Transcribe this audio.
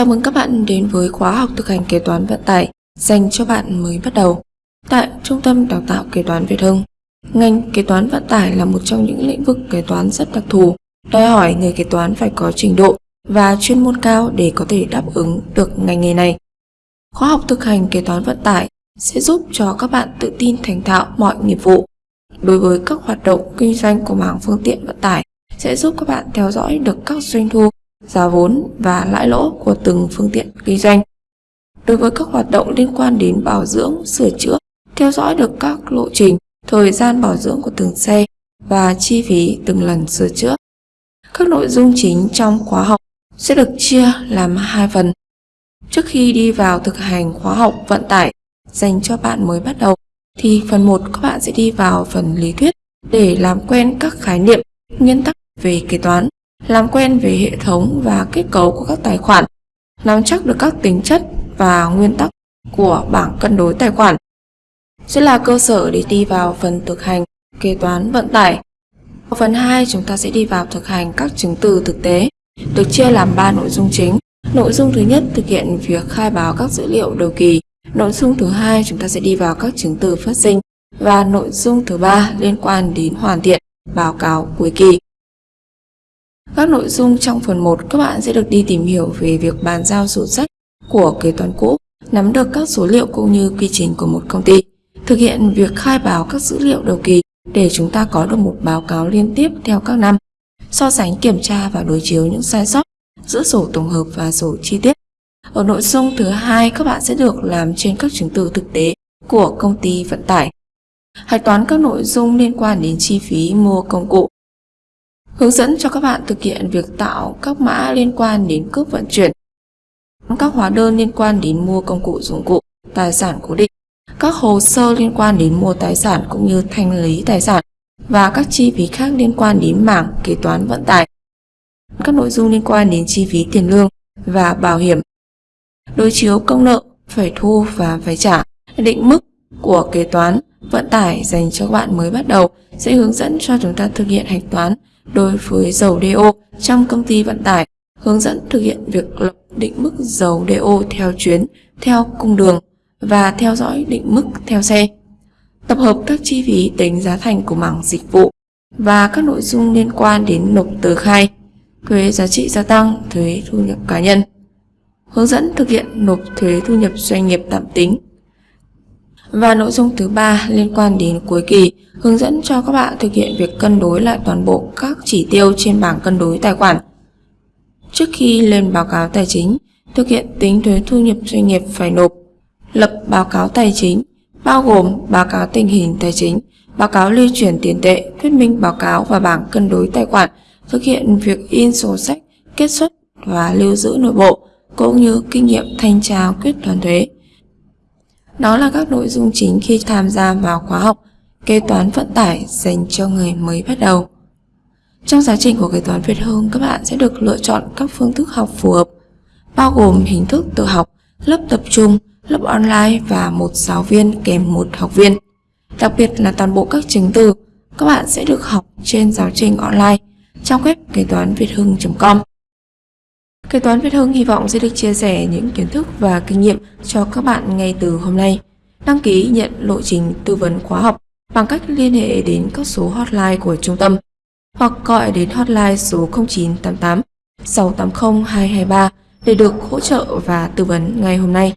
Chào mừng các bạn đến với khóa học thực hành kế toán vận tải dành cho bạn mới bắt đầu tại Trung tâm Đào tạo Kế toán Việt Hưng. Ngành kế toán vận tải là một trong những lĩnh vực kế toán rất đặc thù, đòi hỏi người kế toán phải có trình độ và chuyên môn cao để có thể đáp ứng được ngành nghề này. Khóa học thực hành kế toán vận tải sẽ giúp cho các bạn tự tin thành thạo mọi nghiệp vụ. Đối với các hoạt động kinh doanh của mảng phương tiện vận tải sẽ giúp các bạn theo dõi được các doanh thu giá vốn và lãi lỗ của từng phương tiện kinh doanh. Đối với các hoạt động liên quan đến bảo dưỡng, sửa chữa, theo dõi được các lộ trình, thời gian bảo dưỡng của từng xe và chi phí từng lần sửa chữa. Các nội dung chính trong khóa học sẽ được chia làm hai phần. Trước khi đi vào thực hành khóa học vận tải dành cho bạn mới bắt đầu, thì phần 1 các bạn sẽ đi vào phần lý thuyết để làm quen các khái niệm, nguyên tắc về kế toán làm quen về hệ thống và kết cấu của các tài khoản, nắm chắc được các tính chất và nguyên tắc của bảng cân đối tài khoản sẽ là cơ sở để đi vào phần thực hành kế toán vận tải. Ở phần 2 chúng ta sẽ đi vào thực hành các chứng từ thực tế, được chia làm 3 nội dung chính. Nội dung thứ nhất thực hiện việc khai báo các dữ liệu đầu kỳ. Nội dung thứ hai chúng ta sẽ đi vào các chứng từ phát sinh và nội dung thứ ba liên quan đến hoàn thiện báo cáo cuối kỳ. Các nội dung trong phần 1 các bạn sẽ được đi tìm hiểu về việc bàn giao sổ sách của kế toán cũ, nắm được các số liệu cũng như quy trình của một công ty, thực hiện việc khai báo các dữ liệu đầu kỳ để chúng ta có được một báo cáo liên tiếp theo các năm, so sánh kiểm tra và đối chiếu những sai sót giữa sổ tổng hợp và sổ chi tiết. Ở nội dung thứ hai các bạn sẽ được làm trên các chứng từ thực tế của công ty vận tải. Hạch toán các nội dung liên quan đến chi phí mua công cụ, hướng dẫn cho các bạn thực hiện việc tạo các mã liên quan đến cước vận chuyển, các hóa đơn liên quan đến mua công cụ dụng cụ, tài sản cố định, các hồ sơ liên quan đến mua tài sản cũng như thanh lý tài sản và các chi phí khác liên quan đến mảng kế toán vận tải, các nội dung liên quan đến chi phí tiền lương và bảo hiểm, đối chiếu công nợ, phải thu và phải trả, định mức của kế toán vận tải dành cho các bạn mới bắt đầu sẽ hướng dẫn cho chúng ta thực hiện hạch toán đối với dầu DO trong công ty vận tải, hướng dẫn thực hiện việc lập định mức dầu DO theo chuyến, theo cung đường và theo dõi định mức theo xe. Tập hợp các chi phí tính giá thành của mảng dịch vụ và các nội dung liên quan đến nộp tờ khai, thuế giá trị gia tăng, thuế thu nhập cá nhân. Hướng dẫn thực hiện nộp thuế thu nhập doanh nghiệp tạm tính và nội dung thứ ba liên quan đến cuối kỳ, hướng dẫn cho các bạn thực hiện việc cân đối lại toàn bộ các chỉ tiêu trên bảng cân đối tài khoản. Trước khi lên báo cáo tài chính, thực hiện tính thuế thu nhập doanh nghiệp phải nộp, lập báo cáo tài chính, bao gồm báo cáo tình hình tài chính, báo cáo lưu chuyển tiền tệ, thuyết minh báo cáo và bảng cân đối tài khoản, thực hiện việc in sổ sách, kết xuất và lưu giữ nội bộ, cũng như kinh nghiệm thanh tra quyết toán thuế. Đó là các nội dung chính khi tham gia vào khóa học kế toán vận tải dành cho người mới bắt đầu. Trong giáo trình của kế toán Việt Hương, các bạn sẽ được lựa chọn các phương thức học phù hợp, bao gồm hình thức tự học, lớp tập trung, lớp online và một giáo viên kèm một học viên. Đặc biệt là toàn bộ các chứng từ, các bạn sẽ được học trên giáo trình online trong web kế toán việt hưng.com. Kế toán Việt Hưng hy vọng sẽ được chia sẻ những kiến thức và kinh nghiệm cho các bạn ngay từ hôm nay. Đăng ký nhận lộ trình tư vấn khóa học bằng cách liên hệ đến các số hotline của trung tâm hoặc gọi đến hotline số 0988 680 223 để được hỗ trợ và tư vấn ngay hôm nay.